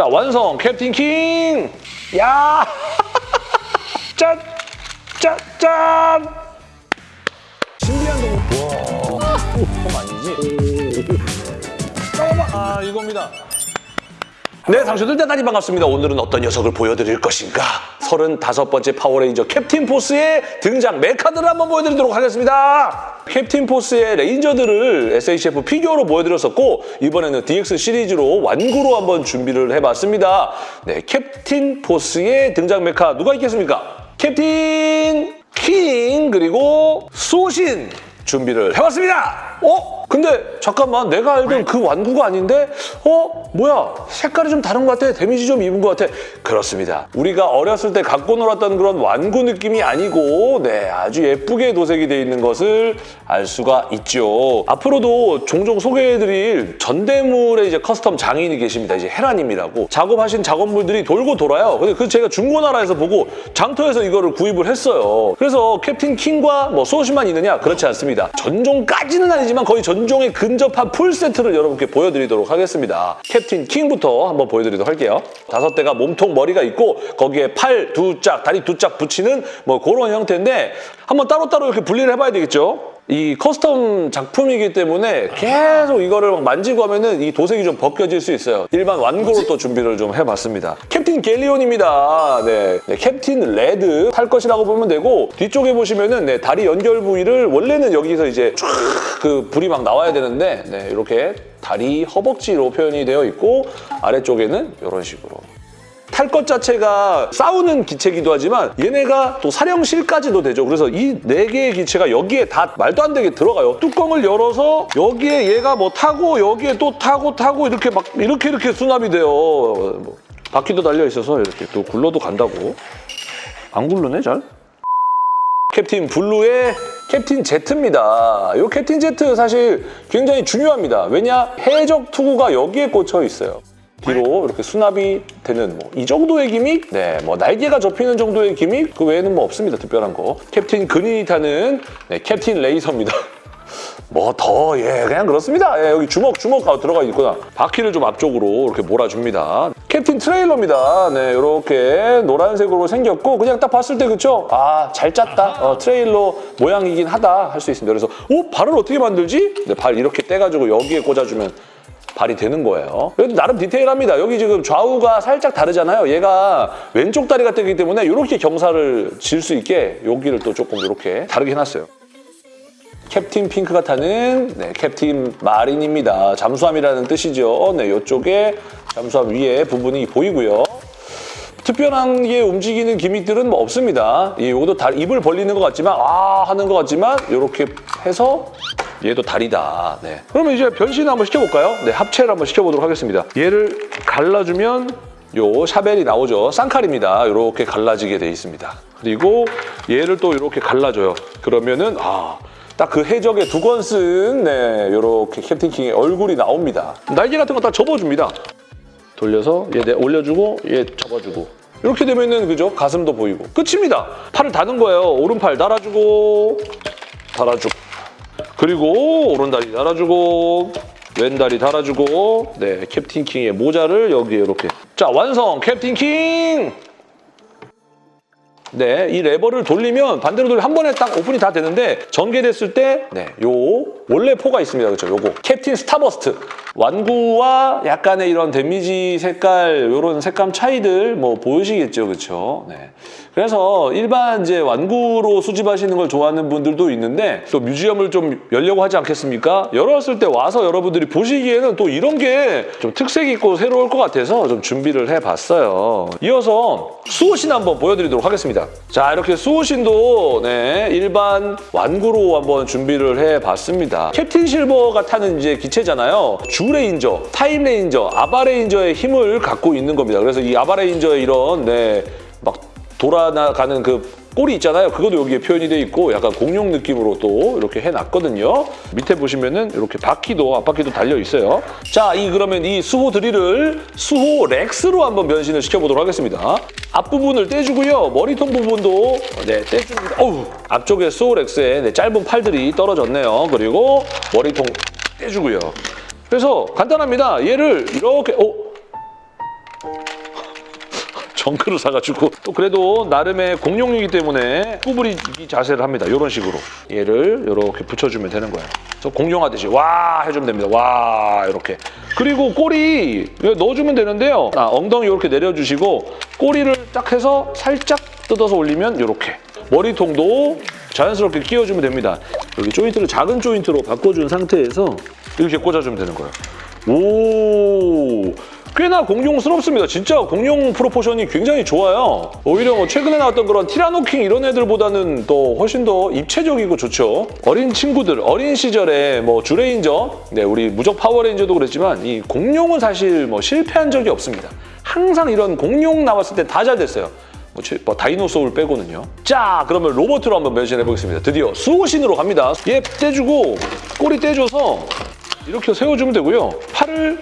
자, 완성! 캡틴 킹! 야! 짠! 짠! 짠! 신비한 동물. 와, 그건 아니지? 잠깐만. 아, 이겁니다. 네, 상추들 대단히 반갑습니다. 오늘은 어떤 녀석을 보여드릴 것인가? 35번째 파워레인저 캡틴 포스의 등장 메카들을 한번 보여드리도록 하겠습니다. 캡틴 포스의 레인저들을 SHF 피규어로 보여드렸었고 이번에는 DX 시리즈로 완구로 한번 준비를 해봤습니다. 네, 캡틴 포스의 등장 메카 누가 있겠습니까? 캡틴 킹 그리고 수호신 준비를 해봤습니다. 어? 근데 잠깐만 내가 알던 그 완구가 아닌데? 어? 뭐야? 색깔이 좀 다른 것 같아. 데미지 좀 입은 것 같아. 그렇습니다. 우리가 어렸을 때 갖고 놀았던 그런 완구 느낌이 아니고 네 아주 예쁘게 도색이 돼 있는 것을 알 수가 있죠. 앞으로도 종종 소개해드릴 전대물의 이제 custom 장인이 계십니다. 이제 헤라님이라고. 작업하신 작업물들이 돌고 돌아요. 근데 그 제가 중고나라에서 보고 장터에서 이거를 구입을 했어요. 그래서 캡틴 킹과 뭐 수호신만 있느냐? 그렇지 않습니다. 전종까지는 아니지만 거의 전 종에 근접한 풀 세트를 여러분께 보여드리도록 하겠습니다. 캡틴 킹부터 한번 보여드리도록 할게요. 다섯 대가 몸통 머리가 있고 거기에 팔 두 짝, 다리 두 짝 붙이는 뭐 그런 형태인데 한번 따로따로 이렇게 분리를 해봐야 되겠죠? 이 custom 작품이기 때문에 계속 이거를 막 만지고 하면은 이 도색이 좀 벗겨질 수 있어요. 일반 완구로 또 준비를 좀 해봤습니다. 캡틴 갤리온입니다. 네, 네, 캡틴 레드 탈 것이라고 보면 되고 뒤쪽에 보시면은 네, 다리 연결 부위를 원래는 여기서 이제 쫙그 불이 막 나와야 되는데 네, 이렇게 다리 허벅지로 표현이 되어 있고 아래쪽에는 이런 식으로 탈 것 자체가 싸우는 기체기도 하지만 얘네가 또 사령실까지도 되죠. 그래서 이 네 개의 기체가 여기에 다 말도 안 되게 들어가요. 뚜껑을 열어서 여기에 얘가 뭐 타고 여기에 또 타고 타고 이렇게 막 이렇게 이렇게 수납이 돼요. 뭐 바퀴도 달려 있어서 이렇게 또 굴러도 간다고. 안 굴르네 잘? 캡틴 블루의 캡틴 제트입니다. 이 캡틴 제트 사실 굉장히 중요합니다. 왜냐? 해적 투구가 여기에 꽂혀 있어요. 뒤로 이렇게 수납이 되는 뭐 이 정도의 gimmick? 네, 뭐 날개가 접히는 정도의 gimmick? 그 외에는 뭐 없습니다, 특별한 거. 캡틴 그린이 타는 네, 캡틴 레이서입니다. 뭐 더, 예, 그냥 그렇습니다. 예, 여기 주먹, 주먹 하고 들어가 있구나. 바퀴를 좀 앞쪽으로 이렇게 몰아줍니다. 캡틴 트레일러입니다. 네, 이렇게 노란색으로 생겼고 그냥 딱 봤을 때 그쵸? 아, 잘 짰다. 어, 트레일러 모양이긴 하다 할 수 있습니다. 그래서 오, 발을 어떻게 만들지? 네, 발 이렇게 떼가지고 여기에 꽂아주면 발이 되는 거예요. 그래도 나름 디테일합니다. 여기 지금 좌우가 살짝 다르잖아요. 얘가 왼쪽 다리가 뜨기 때문에 이렇게 경사를 질 수 있게 여기를 또 조금 이렇게 다르게 해놨어요. 캡틴 핑크가 타는 네, 캡틴 마린입니다. 잠수함이라는 뜻이죠. 네, 이쪽에 잠수함 위에 부분이 보이고요. 특별한 게 움직이는 기믹들은 뭐 없습니다. 이 요것도 다 입을 벌리는 것 같지만 아 하는 것 같지만 이렇게 해서 얘도 다리다. 네. 그러면 이제 변신 한번 시켜볼까요? 네, 합체를 한번 시켜보도록 하겠습니다. 얘를 갈라주면 요 샤벨이 나오죠. 쌍칼입니다. 이렇게 갈라지게 돼 있습니다. 그리고 얘를 또 이렇게 갈라줘요. 그러면은 아. 딱 그 해적의 두건 쓴 네, 이렇게 캡틴 킹의 얼굴이 나옵니다. 날개 같은 거 다 접어줍니다. 돌려서 얘 내- 올려주고 얘 접어주고 이렇게 되면은 그죠? 가슴도 보이고 끝입니다. 팔을 다는 거예요. 오른팔 달아주고 달아주고 그리고 오른다리 달아주고 왼다리 달아주고 네 캡틴 킹의 모자를 여기에 이렇게 자 완성 캡틴 킹! 네, 이 레버를 돌리면 반대로 돌리면 한 번에 딱 오픈이 다 되는데 전개됐을 때 네, 요 원래 포가 있습니다. 그렇죠? 요거 캡틴 스타버스트 완구와 약간의 이런 데미지 색깔 이런 색감 차이들 뭐 보이시겠죠, 그렇죠? 네. 그래서 일반 이제 완구로 수집하시는 걸 좋아하는 분들도 있는데 또 뮤지엄을 좀 열려고 하지 않겠습니까? 열었을 때 와서 여러분들이 보시기에는 또 이런 게 좀 특색 있고 새로울 것 같아서 좀 준비를 해봤어요. 이어서 수호신 한번 보여드리도록 하겠습니다. 자 이렇게 수호신도 네, 일반 완구로 한번 준비를 해봤습니다. 캡틴 실버가 타는 이제 기체잖아요. 주레인저, 타임 레인저, 아바레인저의 힘을 갖고 있는 겁니다. 그래서 이 아바레인저의 이런 네, 막 돌아나가는 그 꼬리 있잖아요. 그것도 여기에 표현이 돼 있고 약간 공룡 느낌으로 또 이렇게 해놨거든요. 밑에 보시면은 이렇게 바퀴도 앞바퀴도 달려 있어요. 자, 이 그러면 이 수호 드릴을 수호 렉스로 한번 변신을 시켜보도록 하겠습니다. 앞부분을 떼주고요. 머리통 부분도 네 떼줍니다. 어우, 앞쪽에 수호 렉스에 네, 짧은 팔들이 떨어졌네요. 그리고 머리통 떼주고요. 그래서 간단합니다. 얘를 이렇게 어? 정크를 사가지고 또 그래도 나름의 공룡이기 때문에 구부리기 자세를 합니다. 이런 식으로 얘를 이렇게 붙여주면 되는 거예요. 그래서 공룡하듯이 와 해주면 됩니다. 와 이렇게 그리고 꼬리 넣어주면 되는데요. 아, 엉덩이 이렇게 내려주시고 꼬리를 딱 해서 살짝 뜯어서 올리면 이렇게 머리통도 자연스럽게 끼워주면 됩니다. 여기 조인트를 작은 조인트로 바꿔준 상태에서 이렇게 꽂아주면 되는 거예요. 오 꽤나 공룡스럽습니다. 진짜 공룡 proportion이 굉장히 좋아요. 오히려 뭐 최근에 나왔던 그런 티라노킹 이런 애들보다는 또 훨씬 더 입체적이고 좋죠. 어린 친구들, 어린 시절에 뭐 주레인저, 네 우리 무적 파워레인저도 그랬지만 이 공룡은 사실 뭐 실패한 적이 없습니다. 항상 이런 공룡 나왔을 때 다 잘 됐어요. 뭐, 제- 뭐 다이노소울 빼고는요. 자, 그러면 로봇으로 한번 변신해 보겠습니다. 드디어 수호신으로 갑니다. 얘 떼주고 꼬리 떼줘서 이렇게 세워주면 되고요. 팔을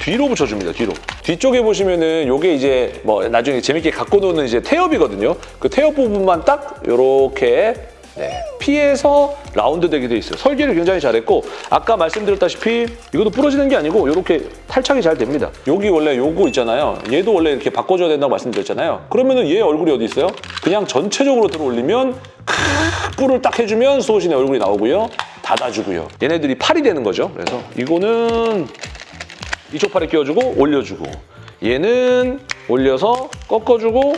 뒤로 붙여줍니다. 뒤로. 뒤쪽에 보시면은 요게 이제 뭐 나중에 재밌게 갖고 노는 이제 태엽이거든요. 그 태엽 부분만 딱 요렇게 네, 피해서 라운드 되게 돼 있어요. 설계를 굉장히 잘했고 아까 말씀드렸다시피 이것도 부러지는 게 아니고 이렇게 탈착이 잘 됩니다. 여기 원래 요거 있잖아요. 얘도 원래 이렇게 바꿔줘야 된다고 말씀드렸잖아요. 그러면 은 얘 얼굴이 어디 있어요? 그냥 전체적으로 들어 올리면 크 뿔을 딱 해주면 수호신의 얼굴이 나오고요. 닫아주고요. 얘네들이 팔이 되는 거죠. 그래서 이거는 이쪽 팔에 끼워주고 올려주고 얘는 올려서 꺾어주고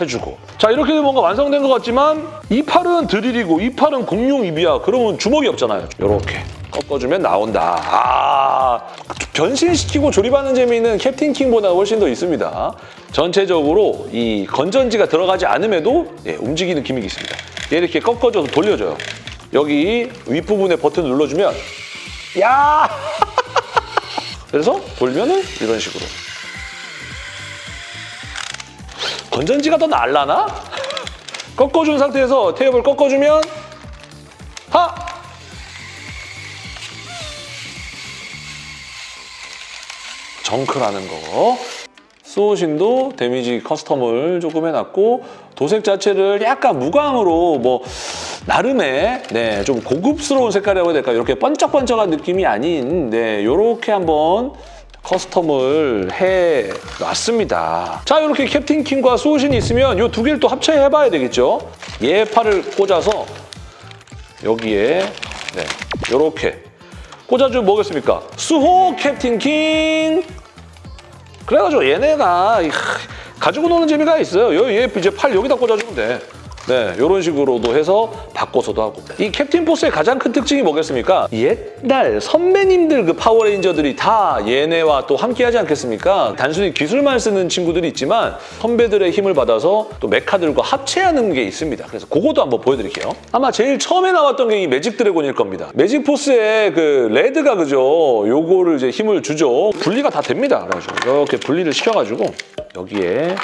해주고. 자 이렇게 되면 뭔가 완성된 것 같지만 이 팔은 드릴이고 이 팔은 공룡 입이야. 그러면 주먹이 없잖아요. 이렇게 꺾어주면 나온다. 아 변신시키고 조립하는 재미는 캡틴 킹보다 훨씬 더 있습니다. 전체적으로 이 건전지가 들어가지 않음에도 예, 움직이는 기믹이 있습니다. 얘 이렇게 꺾어줘서 돌려줘요. 여기 윗부분에 버튼 눌러주면 야 그래서 돌면은 이런 식으로. 건전지가 더 날라나? 꺾어준 상태에서 테이블 꺾어주면 하! 정크라는 거. 수호신도 데미지 custom을 조금 해놨고 도색 자체를 약간 무광으로 뭐 나름의 네, 좀 고급스러운 색깔이라고 해야 될까요? 이렇게 번쩍번쩍한 느낌이 아닌 네, 이렇게 한번 custom을 해 놨습니다. 자, 이렇게 캡틴 킹과 수호신이 있으면 이 두 개를 또 합체해 봐야 되겠죠? 얘 팔을 꽂아서 여기에 네, 이렇게 꽂아주면 뭐겠습니까? 수호 캡틴 킹! 그래가지고 얘네가 이, 가지고 노는 재미가 있어요. 얘 이제 팔 여기다 꽂아주면 돼. 네, 이런 식으로도 해서 바꿔서도 하고. 이 캡틴 포스의 가장 큰 특징이 뭐겠습니까? 옛날 선배님들 그 파워레인저들이 다 얘네와 또 함께 하지 않겠습니까? 단순히 기술만 쓰는 친구들이 있지만 선배들의 힘을 받아서 또 메카들과 합체하는 게 있습니다. 그래서 그것도 한번 보여드릴게요. 아마 제일 처음에 나왔던 게 이 매직 드래곤일 겁니다. 매직 포스의 그 레드가 그죠? 요거를 이제 힘을 주죠. 분리가 다 됩니다. 이렇게 분리를 시켜가지고 여기에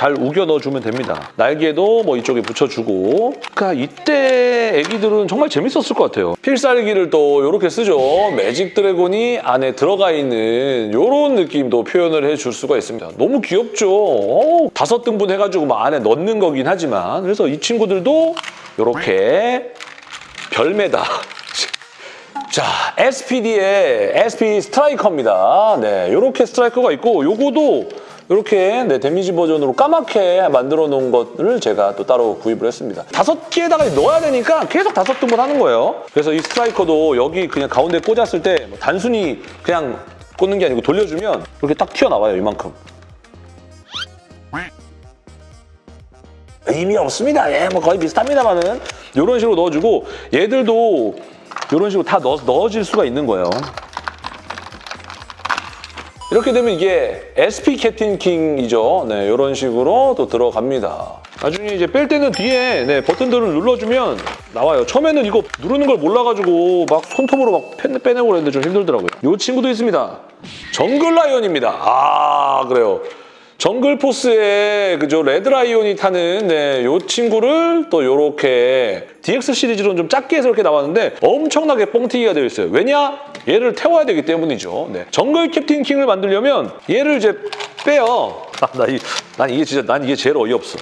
잘 우겨 넣어주면 됩니다. 날개도 뭐 이쪽에 붙여주고 그러니까 이때 애기들은 정말 재밌었을 것 같아요. 필살기를 또 이렇게 쓰죠. 매직 드래곤이 안에 들어가 있는 이런 느낌도 표현을 해줄 수가 있습니다. 너무 귀엽죠? 어, 다섯 등분 해가지고 막 안에 넣는 거긴 하지만 그래서 이 친구들도 이렇게 별매다. 자, SPD의 SP 스트라이커입니다. 네, 이렇게 스트라이커가 있고 요거도 이렇게 네, 데미지 버전으로 까맣게 만들어 놓은 것을 제가 또 따로 구입을 했습니다. 다섯 개에다가 넣어야 되니까 계속 다섯 등분 하는 거예요. 그래서 이 스트라이커도 여기 그냥 가운데 꽂았을 때뭐 단순히 그냥 꽂는 게 아니고 돌려주면 이렇게 딱 튀어나와요, 이만큼. 의미 없습니다. 예, 뭐 거의 비슷합니다만은 이런 식으로 넣어주고 얘들도 이런 식으로 다 넣어, 넣어질 수가 있는 거예요. 이렇게 되면 이게 SP 캡틴 킹이죠. 네, 이런 식으로 또 들어갑니다. 나중에 이제 뺄 때는 뒤에 네, 버튼들을 눌러주면 나와요. 처음에는 이거 누르는 걸 몰라가지고 막 손톱으로 막 빼내고 그랬는데 좀 힘들더라고요. 이 친구도 있습니다. 정글 라이온입니다. 아 그래요. 정글 포스의 그죠 레드 라이온이 타는 네, 요 친구를 또 요렇게 DX 시리즈로는 좀 작게 해서 이렇게 나왔는데 엄청나게 뻥튀기가 되어 있어요. 왜냐? 얘를 태워야 되기 때문이죠. 네. 정글 캡틴 킹을 만들려면 얘를 이제 빼요. 아, 나 이 난 이게 진짜 난 이게 제일 어이없어.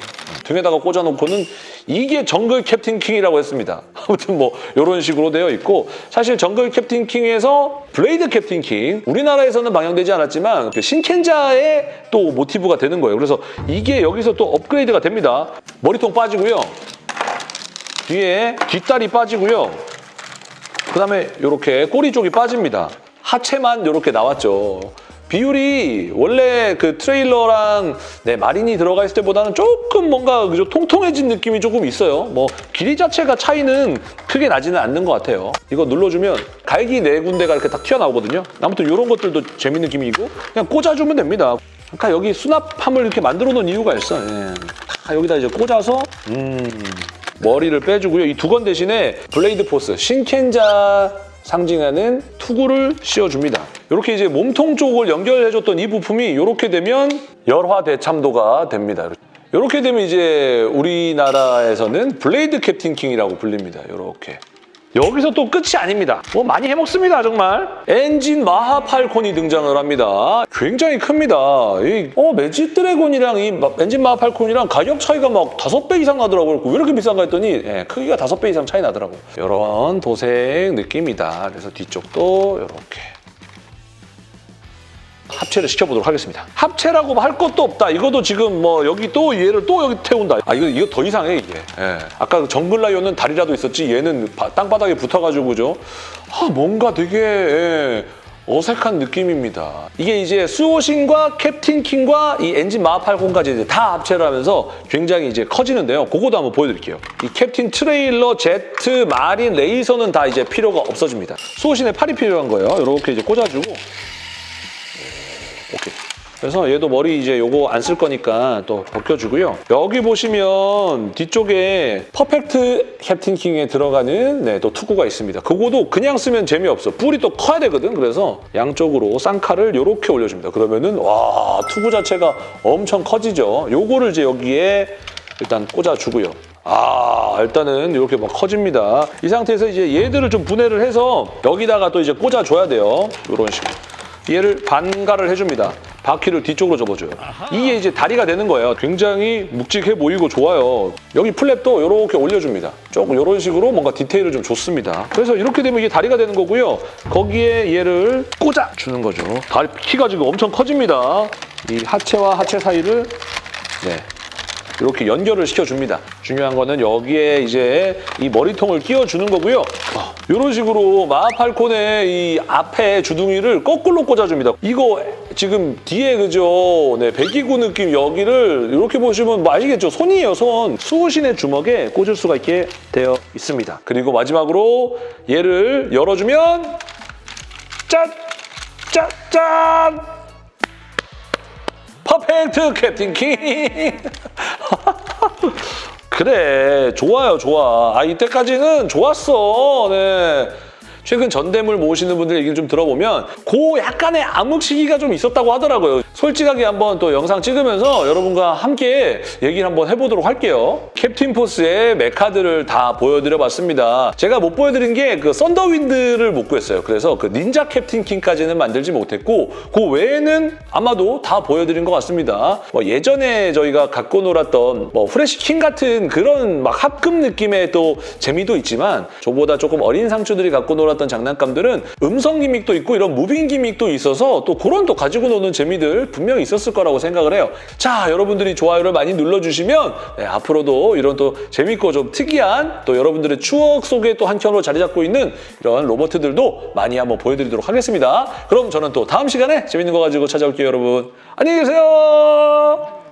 등에다가 꽂아놓고는 이게 정글 캡틴 킹이라고 했습니다. 아무튼 뭐 이런 식으로 되어 있고 사실 정글 캡틴 킹에서 블레이드 캡틴 킹 우리나라에서는 방영되지 않았지만 그 신켄자의 또 모티브가 되는 거예요. 그래서 이게 여기서 또 업그레이드가 됩니다. 머리통 빠지고요. 뒤에 뒷다리 빠지고요. 그다음에 이렇게 꼬리 쪽이 빠집니다. 하체만 이렇게 나왔죠. 비율이 원래 그 트레일러랑 네, 마린이 들어가 있을 때보다는 조금 뭔가 그죠 통통해진 느낌이 조금 있어요. 뭐 길이 자체가 차이는 크게 나지는 않는 것 같아요. 이거 눌러주면 갈기 네 군데가 이렇게 딱 튀어나오거든요. 아무튼 이런 것들도 재밌는 기믹이고 그냥 꽂아주면 됩니다. 아까 여기 수납함을 이렇게 만들어 놓은 이유가 있어. 예. 다 여기다 이제 꽂아서 음. 머리를 빼주고요. 이 두건 대신에 블레이드 포스, 신켄자 상징하는 투구를 씌워줍니다. 이렇게 이제 몸통 쪽을 연결해줬던 이 부품이 이렇게 되면 열화 대참도가 됩니다. 이렇게 되면 이제 우리나라에서는 블레이드 캡틴 킹이라고 불립니다. 이렇게. 여기서 또 끝이 아닙니다. 뭐 많이 해먹습니다, 정말. 엔진 마하 팔콘이 등장을 합니다. 굉장히 큽니다. 이 어, 매직 드래곤이랑 이 마- 엔진 마하 팔콘이랑 가격 차이가 막 다섯 배 이상 나더라고요. 왜 이렇게 비싼가 했더니 예, 크기가 다섯 배 이상 차이 나더라고요. 이런 도색 느낌이다. 그래서 뒤쪽도 이렇게. 합체를 시켜보도록 하겠습니다. 합체라고 할 것도 없다. 이것도 지금 뭐 여기 또 얘를 또 여기 태운다. 아 이거 이거 더 이상해 이게. 예. 아까 그 정글라이온은 다리라도 있었지 얘는 바- 땅바닥에 붙어가지고 그죠. 아 뭔가 되게 예, 어색한 느낌입니다. 이게 이제 수호신과 캡틴 킹과 이 엔진 마하팔콘까지 이제 다 합체를 하면서 굉장히 이제 커지는데요. 그거도 한번 보여드릴게요. 이 캡틴 트레일러, 제트, 마린, 레이서는 다 이제 필요가 없어집니다. 수호신의 팔이 필요한 거예요. 이렇게 이제 꽂아주고. 그래서 얘도 머리 이제 요거 안 쓸 거니까 또 벗겨주고요. 여기 보시면 뒤쪽에 퍼펙트 캡틴 킹에 들어가는 네, 또 투구가 있습니다. 그거도 그냥 쓰면 재미없어. 뿔이 또 커야 되거든. 그래서 양쪽으로 쌍칼을 요렇게 올려줍니다. 그러면은 와 투구 자체가 엄청 커지죠. 요거를 이제 여기에 일단 꽂아주고요. 아 일단은 이렇게 막 커집니다. 이 상태에서 이제 얘들을 좀 분해를 해서 여기다가 또 이제 꽂아줘야 돼요. 이런 식으로. 얘를 반가를 해줍니다. 바퀴를 뒤쪽으로 접어줘요. 이게 이제 다리가 되는 거예요. 굉장히 묵직해 보이고 좋아요. 여기 플랩도 이렇게 올려줍니다. 조금 이런 식으로 뭔가 디테일을 좀 줬습니다. 그래서 이렇게 되면 이게 다리가 되는 거고요. 거기에 얘를 꽂아 주는 거죠. 다리 키가 지금 엄청 커집니다. 이 하체와 하체 사이를 네, 이렇게 연결을 시켜줍니다. 중요한 거는 여기에 이제 이 머리통을 끼워주는 거고요. 이런 식으로 마하팔콘의 이 앞에 주둥이를 거꾸로 꽂아줍니다. 이거 지금 뒤에 그죠? 네, 배기구 느낌 여기를 이렇게 보시면 뭐 아시겠죠? 손이에요, 손. 수호신의 주먹에 꽂을 수가 있게 되어 있습니다. 그리고 마지막으로 얘를 열어주면 짠! 짠! 짠! 퍼펙트 캡틴 킹! 그래, 좋아요, 좋아. 아, 이때까지는 좋았어. 네. 최근 전대물 모으시는 분들 얘기를 좀 들어보면 그 약간의 암흑 시기가 좀 있었다고 하더라고요. 솔직하게 한번 또 영상 찍으면서 여러분과 함께 얘기를 한번 해보도록 할게요. 캡틴 포스의 메카들을 다 보여드려봤습니다. 제가 못 보여드린 게 그 썬더윈드를 못 구했어요. 그래서 그 닌자 캡틴 킹까지는 만들지 못했고 그 외에는 아마도 다 보여드린 것 같습니다. 뭐 예전에 저희가 갖고 놀았던 뭐 후레쉬 킹 같은 그런 막 합급 느낌의 또 재미도 있지만 저보다 조금 어린 상추들이 갖고 놀았 던 장난감들은 음성 기믹도 있고 이런 무빙 기믹도 있어서 또 그런 또 가지고 노는 재미들 분명히 있었을 거라고 생각을 해요. 자, 여러분들이 좋아요를 많이 눌러주시면 네, 앞으로도 이런 또 재밌고 좀 특이한 또 여러분들의 추억 속에 또 한켠으로 자리 잡고 있는 이런 로버트들도 많이 한번 보여드리도록 하겠습니다. 그럼 저는 또 다음 시간에 재밌는 거 가지고 찾아올게요, 여러분. 안녕히 계세요.